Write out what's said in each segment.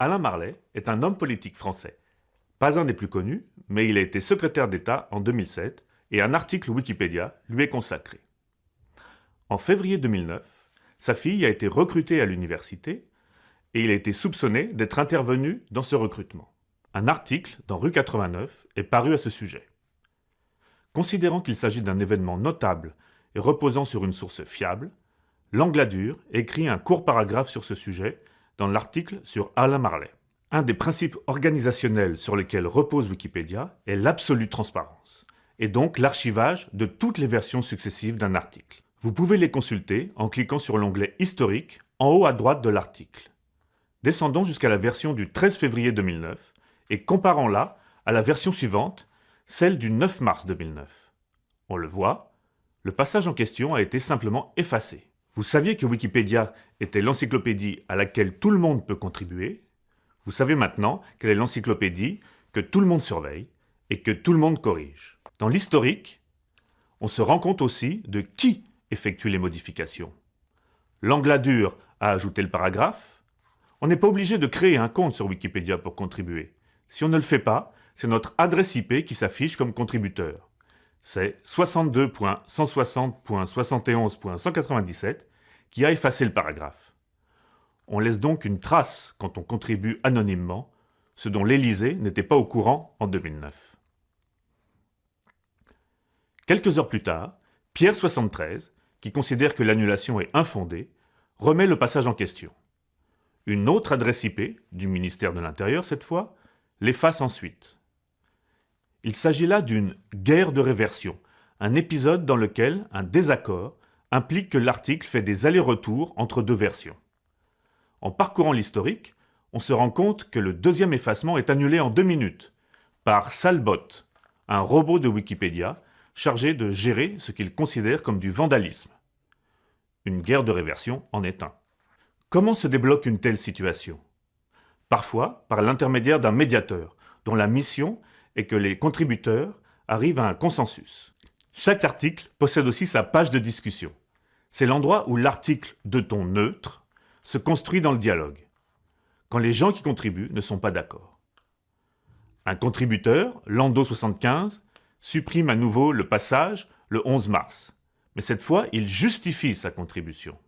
Alain Marley est un homme politique français. Pas un des plus connus, mais il a été secrétaire d'État en 2007 et un article Wikipédia lui est consacré. En février 2009, sa fille a été recrutée à l'université et il a été soupçonné d'être intervenu dans ce recrutement. Un article dans Rue 89 est paru à ce sujet. Considérant qu'il s'agit d'un événement notable et reposant sur une source fiable, Langladur écrit un court paragraphe sur ce sujet dans l'article sur Alain Marley. Un des principes organisationnels sur lesquels repose Wikipédia est l'absolue transparence, et donc l'archivage de toutes les versions successives d'un article. Vous pouvez les consulter en cliquant sur l'onglet « Historique » en haut à droite de l'article. Descendons jusqu'à la version du 13 février 2009 et comparons-la à la version suivante, celle du 9 mars 2009. On le voit, le passage en question a été simplement effacé. Vous saviez que Wikipédia était l'encyclopédie à laquelle tout le monde peut contribuer. Vous savez maintenant qu'elle est l'encyclopédie que tout le monde surveille et que tout le monde corrige. Dans l'historique, on se rend compte aussi de qui effectue les modifications. L'Angladur a ajouté le paragraphe. On n'est pas obligé de créer un compte sur Wikipédia pour contribuer. Si on ne le fait pas, c'est notre adresse IP qui s'affiche comme contributeur c'est 62.160.71.197 qui a effacé le paragraphe. On laisse donc une trace quand on contribue anonymement, ce dont l'Élysée n'était pas au courant en 2009. Quelques heures plus tard, Pierre 73, qui considère que l'annulation est infondée, remet le passage en question. Une autre adresse IP, du ministère de l'Intérieur cette fois, l'efface ensuite. Il s'agit là d'une guerre de réversion, un épisode dans lequel un désaccord implique que l'article fait des allers-retours entre deux versions. En parcourant l'historique, on se rend compte que le deuxième effacement est annulé en deux minutes par Salbot, un robot de Wikipédia chargé de gérer ce qu'il considère comme du vandalisme. Une guerre de réversion en est un. Comment se débloque une telle situation? Parfois par l'intermédiaire d'un médiateur, dont la mission et que les contributeurs arrivent à un consensus. Chaque article possède aussi sa page de discussion. C'est l'endroit où l'article de ton neutre se construit dans le dialogue, quand les gens qui contribuent ne sont pas d'accord. Un contributeur, Lando75, supprime à nouveau le passage le 11 mars, mais cette fois, il justifie sa contribution.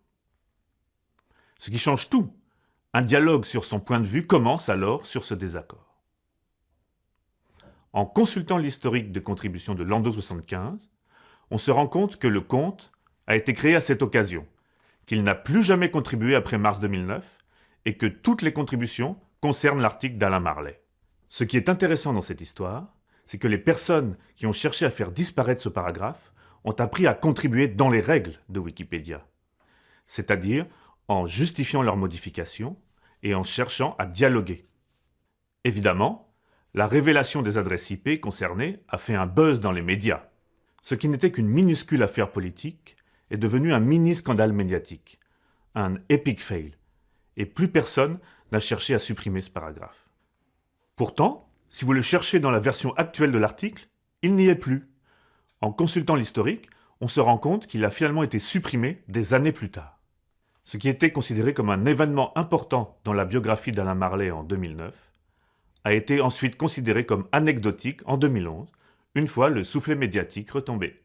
Ce qui change tout. Un dialogue sur son point de vue commence alors sur ce désaccord. En consultant l'historique de contributions de Lando 75, on se rend compte que le compte a été créé à cette occasion, qu'il n'a plus jamais contribué après mars 2009 et que toutes les contributions concernent l'article d'Alain Marley. Ce qui est intéressant dans cette histoire, c'est que les personnes qui ont cherché à faire disparaître ce paragraphe ont appris à contribuer dans les règles de Wikipédia, c'est-à-dire en justifiant leurs modifications et en cherchant à dialoguer. Évidemment, la révélation des adresses IP concernées a fait un buzz dans les médias. Ce qui n'était qu'une minuscule affaire politique est devenu un mini-scandale médiatique, un epic fail, et plus personne n'a cherché à supprimer ce paragraphe. Pourtant, si vous le cherchez dans la version actuelle de l'article, il n'y est plus. En consultant l'historique, on se rend compte qu'il a finalement été supprimé des années plus tard. Ce qui était considéré comme un événement important dans la biographie d'Alain Marley en 2009 a été ensuite considéré comme anecdotique en 2011, une fois le soufflet médiatique retombé.